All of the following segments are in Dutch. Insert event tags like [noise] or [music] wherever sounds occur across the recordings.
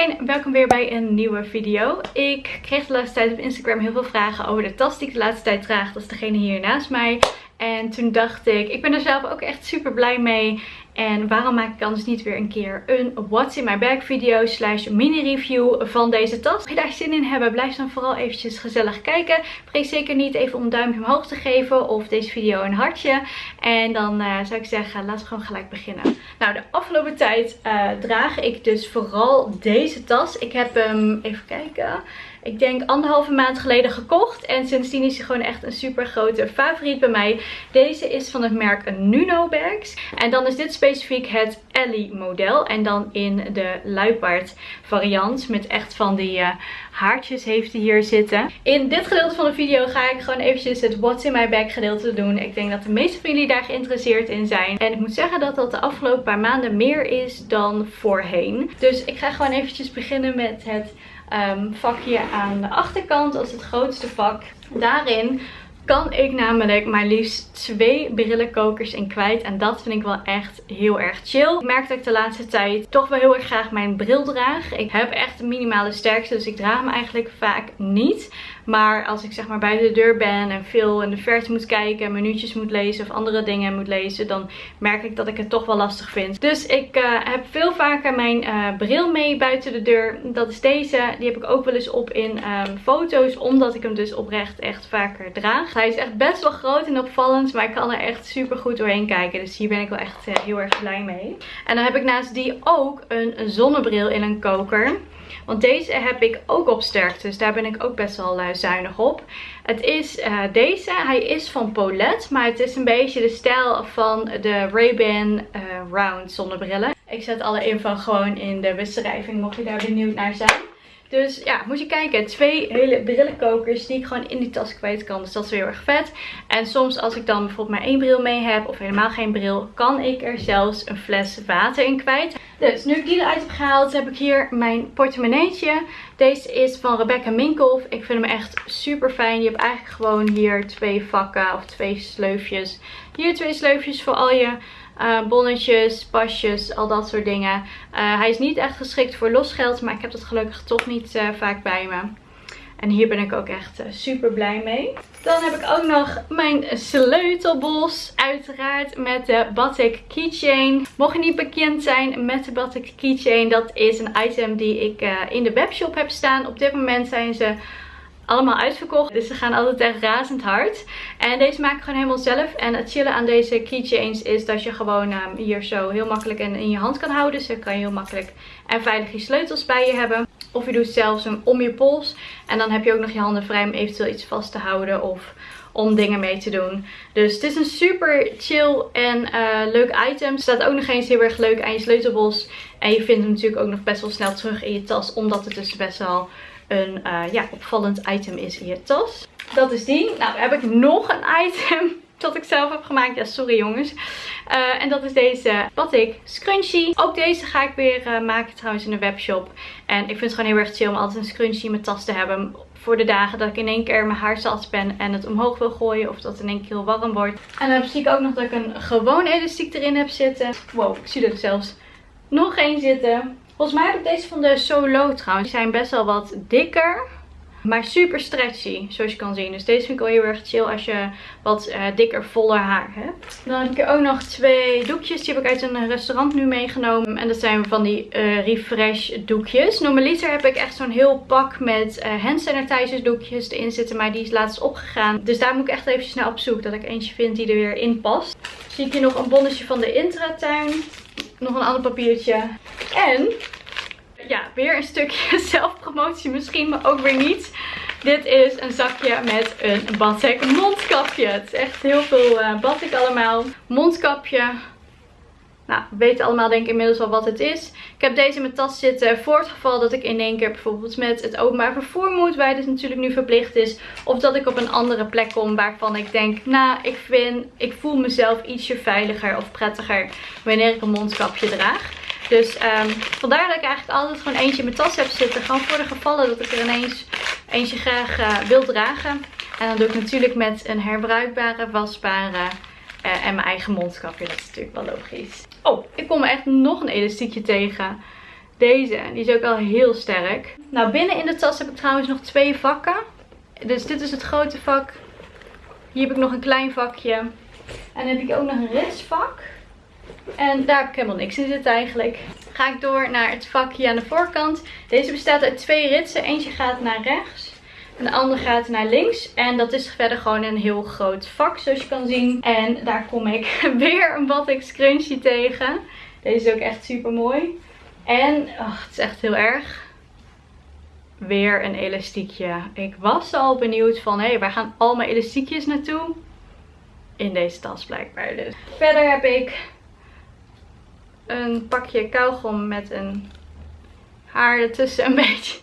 iedereen, welkom weer bij een nieuwe video. Ik kreeg de laatste tijd op Instagram heel veel vragen over de tas die ik de laatste tijd draag. Dat is degene hier naast mij. En toen dacht ik, ik ben er zelf ook echt super blij mee. En waarom maak ik anders niet weer een keer een What's in my bag video slash mini review van deze tas. Als je daar zin in hebben, blijf dan vooral eventjes gezellig kijken. Vergeet zeker niet even om een duimpje omhoog te geven of deze video een hartje. En dan uh, zou ik zeggen, laten we gewoon gelijk beginnen. Nou, de afgelopen tijd uh, draag ik dus vooral deze tas. Ik heb hem, even kijken ik denk anderhalve maand geleden gekocht. En sindsdien is hij gewoon echt een super grote favoriet bij mij. Deze is van het merk Nuno Bags. En dan is dit specifiek het Ellie model. En dan in de luipaard variant. Met echt van die uh, haartjes heeft hij hier zitten. In dit gedeelte van de video ga ik gewoon eventjes het What's in my bag gedeelte doen. Ik denk dat de meeste van jullie daar geïnteresseerd in zijn. En ik moet zeggen dat dat de afgelopen paar maanden meer is dan voorheen. Dus ik ga gewoon eventjes beginnen met het um, vakje aan de achterkant als het grootste vak. Daarin kan ik namelijk maar liefst twee brillenkokers in kwijt. En dat vind ik wel echt heel erg chill. Ik merk dat ik de laatste tijd toch wel heel erg graag mijn bril draag. Ik heb echt een minimale sterkte, dus ik draag hem eigenlijk vaak niet. Maar als ik zeg maar buiten de deur ben en veel in de verte moet kijken, minuutjes moet lezen of andere dingen moet lezen, dan merk ik dat ik het toch wel lastig vind. Dus ik uh, heb veel vaker mijn uh, bril mee buiten de deur. Dat is deze. Die heb ik ook wel eens op in um, foto's, omdat ik hem dus oprecht echt vaker draag. Hij is echt best wel groot en opvallend, maar ik kan er echt super goed doorheen kijken. Dus hier ben ik wel echt uh, heel erg blij mee. En dan heb ik naast die ook een zonnebril in een koker. Want deze heb ik ook op. Dus daar ben ik ook best wel uh, zuinig op. Het is uh, deze. Hij is van Paulette. Maar het is een beetje de stijl van de Ray-Ban uh, Round zonnebrillen. Ik zet alle info gewoon in de beschrijving. Mocht je daar benieuwd naar zijn. Dus ja, moet je kijken. Twee hele brillenkokers die ik gewoon in die tas kwijt kan. Dus dat is heel erg vet. En soms als ik dan bijvoorbeeld maar één bril mee heb of helemaal geen bril, kan ik er zelfs een fles water in kwijt. Dus nu ik die eruit heb gehaald, heb ik hier mijn portemonneetje. Deze is van Rebecca Minkoff. Ik vind hem echt super fijn. Je hebt eigenlijk gewoon hier twee vakken of twee sleufjes. Hier twee sleufjes voor al je uh, bonnetjes, pasjes, al dat soort dingen. Uh, hij is niet echt geschikt voor losgeld, maar ik heb dat gelukkig toch niet uh, vaak bij me. En hier ben ik ook echt super blij mee. Dan heb ik ook nog mijn sleutelbos. Uiteraard met de Batik Keychain. Mocht je niet bekend zijn met de Batik Keychain. Dat is een item die ik in de webshop heb staan. Op dit moment zijn ze allemaal uitverkocht. Dus ze gaan altijd echt razend hard. En deze maak ik gewoon helemaal zelf. En het chillen aan deze keychains is dat je gewoon um, hier zo heel makkelijk in, in je hand kan houden. Dus dan kan je heel makkelijk en veilig je sleutels bij je hebben. Of je doet zelfs hem om je pols. En dan heb je ook nog je handen vrij om eventueel iets vast te houden of om dingen mee te doen. Dus het is een super chill en uh, leuk item. Staat ook nog eens heel erg leuk aan je sleutelbos. En je vindt hem natuurlijk ook nog best wel snel terug in je tas. Omdat het dus best wel een uh, ja, opvallend item is in je tas. Dat is die. Nou heb ik nog een item dat ik zelf heb gemaakt. Ja, sorry jongens. Uh, en dat is deze Batik Scrunchie. Ook deze ga ik weer uh, maken trouwens in de webshop. En ik vind het gewoon heel erg chill om altijd een scrunchie in mijn tas te hebben. Voor de dagen dat ik in één keer mijn haar zat ben en het omhoog wil gooien. Of dat het in één keer heel warm wordt. En dan zie ik ook nog dat ik een gewoon elastiek erin heb zitten. Wow, ik zie er zelfs nog één zitten. Volgens mij heb ik deze van de Solo trouwens. Die zijn best wel wat dikker. Maar super stretchy, zoals je kan zien. Dus deze vind ik wel heel erg chill als je wat uh, dikker, voller haar hebt. Dan heb ik ook nog twee doekjes. Die heb ik uit een restaurant nu meegenomen. En dat zijn van die uh, refresh doekjes. Normaliter heb ik echt zo'n heel pak met uh, hand doekjes erin zitten. Maar die is laatst opgegaan. Dus daar moet ik echt even naar op zoek. Dat ik eentje vind die er weer in past. Zie ik hier nog een bonnetje van de Intratuin. Nog een ander papiertje. En ja, weer een stukje [laughs] zelfpromotie misschien, maar ook weer niet. Dit is een zakje met een Batik mondkapje. Het is echt heel veel uh, Batik allemaal. Mondkapje. Nou, we weten allemaal denk ik inmiddels al wat het is. Ik heb deze in mijn tas zitten voor het geval dat ik in één keer bijvoorbeeld met het openbaar vervoer moet. Waar dit natuurlijk nu verplicht is. Of dat ik op een andere plek kom waarvan ik denk, nou ik vind, ik voel mezelf ietsje veiliger of prettiger wanneer ik een mondkapje draag. Dus um, vandaar dat ik eigenlijk altijd gewoon eentje in mijn tas heb zitten. Gewoon voor de gevallen dat ik er ineens eentje graag uh, wil dragen. En dan doe ik natuurlijk met een herbruikbare, wasbare uh, en mijn eigen mondkapje. Dat is natuurlijk wel logisch. Oh, ik kom echt nog een elastiekje tegen. deze. Die is ook al heel sterk. Nou, binnen in de tas heb ik trouwens nog twee vakken. Dus dit is het grote vak. Hier heb ik nog een klein vakje. En dan heb ik ook nog een ritsvak. En daar heb ik helemaal niks in zitten eigenlijk. Ga ik door naar het vakje aan de voorkant. Deze bestaat uit twee ritsen. Eentje gaat naar rechts. En de andere gaat naar links. En dat is verder gewoon een heel groot vak zoals je kan zien. En daar kom ik [laughs] weer een Batik scrunchie tegen. Deze is ook echt super mooi. En oh, het is echt heel erg. Weer een elastiekje. Ik was al benieuwd van, hé, hey, waar gaan al mijn elastiekjes naartoe? In deze tas blijkbaar dus. Verder heb ik een pakje kauwgom met een haar ertussen. Een [laughs] beetje,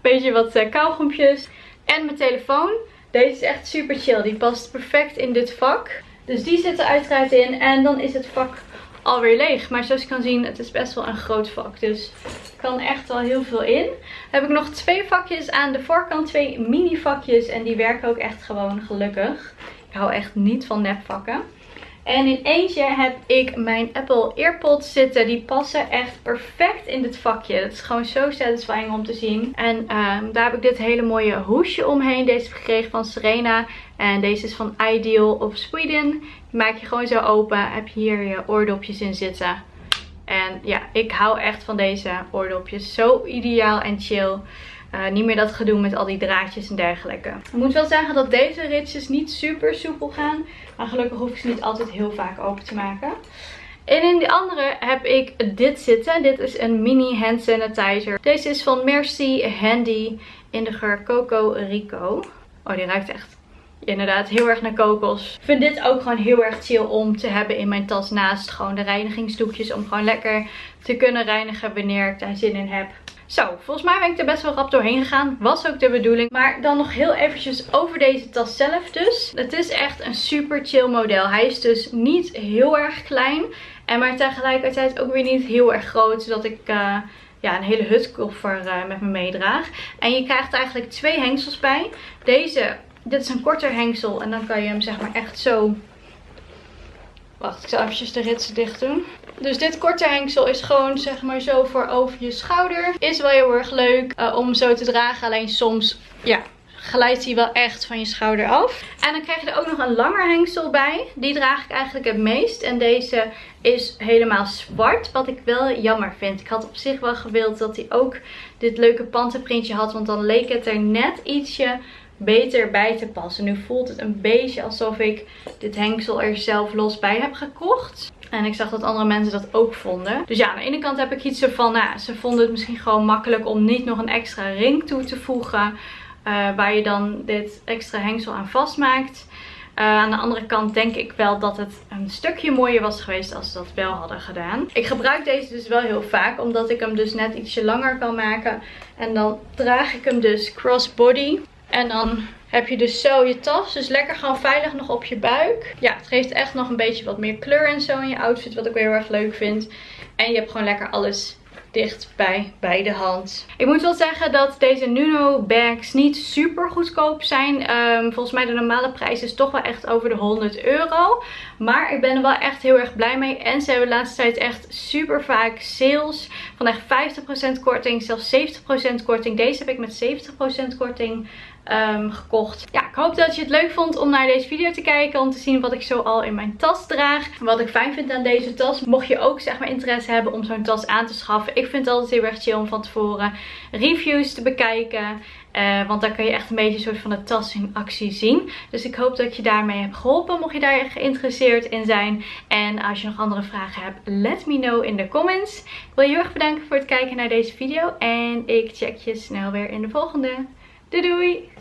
beetje wat uh. En mijn telefoon. Deze is echt super chill. Die past perfect in dit vak. Dus die zit er uiteraard in. En dan is het vak alweer leeg. Maar zoals je kan zien, het is best wel een groot vak. Dus kan echt wel heel veel in. Dan heb ik nog twee vakjes aan de voorkant. Twee mini vakjes. En die werken ook echt gewoon gelukkig. Ik hou echt niet van nepvakken. En in eentje heb ik mijn Apple Earpods zitten. Die passen echt perfect in dit vakje. Het is gewoon zo satisfying om te zien. En um, daar heb ik dit hele mooie hoesje omheen. Deze heb ik gekregen van Serena. En deze is van Ideal of Sweden. Die maak je gewoon zo open. Heb je hier je oordopjes in zitten. En ja, ik hou echt van deze oordopjes. Zo ideaal en chill. Uh, niet meer dat gedoe met al die draadjes en dergelijke. Ik moet wel zeggen dat deze ritjes niet super soepel gaan. Maar gelukkig hoef ik ze niet altijd heel vaak open te maken. En in de andere heb ik dit zitten. Dit is een mini hand sanitizer. Deze is van Merci Handy in de geur Coco Rico. Oh, die ruikt echt inderdaad heel erg naar kokos. Ik vind dit ook gewoon heel erg chill om te hebben in mijn tas naast gewoon de reinigingsdoekjes. Om gewoon lekker te kunnen reinigen wanneer ik daar zin in heb. Zo, volgens mij ben ik er best wel rap doorheen gegaan. Was ook de bedoeling. Maar dan nog heel eventjes over deze tas zelf dus. Het is echt een super chill model. Hij is dus niet heel erg klein. En maar tegelijkertijd ook weer niet heel erg groot. Zodat ik... Uh, ja, een hele hutkoffer uh, met me meedraag. En je krijgt eigenlijk twee hengsels bij. Deze, dit is een korter hengsel. En dan kan je hem zeg maar echt zo... Wacht, ik zal eventjes de ritsen dicht doen. Dus dit korte hengsel is gewoon zeg maar zo voor over je schouder. Is wel heel erg leuk uh, om zo te dragen. Alleen soms, ja, glijdt hij wel echt van je schouder af. En dan krijg je er ook nog een langer hengsel bij. Die draag ik eigenlijk het meest. En deze is helemaal zwart. Wat ik wel jammer vind. Ik had op zich wel gewild dat hij ook dit leuke pantenprintje had. Want dan leek het er net ietsje beter bij te passen. Nu voelt het een beetje alsof ik dit hengsel er zelf los bij heb gekocht. En ik zag dat andere mensen dat ook vonden. Dus ja, aan de ene kant heb ik iets van, nou, ze vonden het misschien gewoon makkelijk om niet nog een extra ring toe te voegen. Uh, waar je dan dit extra hengsel aan vastmaakt. Uh, aan de andere kant denk ik wel dat het een stukje mooier was geweest als ze dat wel hadden gedaan. Ik gebruik deze dus wel heel vaak. Omdat ik hem dus net ietsje langer kan maken. En dan draag ik hem dus crossbody. En dan heb je dus zo je tas. Dus lekker gewoon veilig nog op je buik. Ja, het geeft echt nog een beetje wat meer kleur en zo in je outfit. Wat ik weer heel erg leuk vind. En je hebt gewoon lekker alles dicht bij, bij de hand. Ik moet wel zeggen dat deze Nuno bags niet super goedkoop zijn. Ehm, volgens mij de normale prijs is toch wel echt over de 100 euro. Maar ik ben er wel echt heel erg blij mee. En ze hebben de laatste tijd echt super vaak sales. Van echt 50% korting, zelfs 70% korting. Deze heb ik met 70% korting um, gekocht. Ja, ik hoop dat je het leuk vond om naar deze video te kijken. Om te zien wat ik zo al in mijn tas draag. Wat ik fijn vind aan deze tas. Mocht je ook zeg maar interesse hebben om zo'n tas aan te schaffen. Ik vind het altijd heel erg chill om van tevoren reviews te bekijken. Uh, want dan kan je echt een beetje een soort van de tas in actie zien. Dus ik hoop dat je daarmee hebt geholpen. Mocht je daar geïnteresseerd in zijn. En als je nog andere vragen hebt, let me know in de comments. Ik wil je heel erg bedanken voor het kijken naar deze video. En ik check je snel weer in de volgende. Doei doei!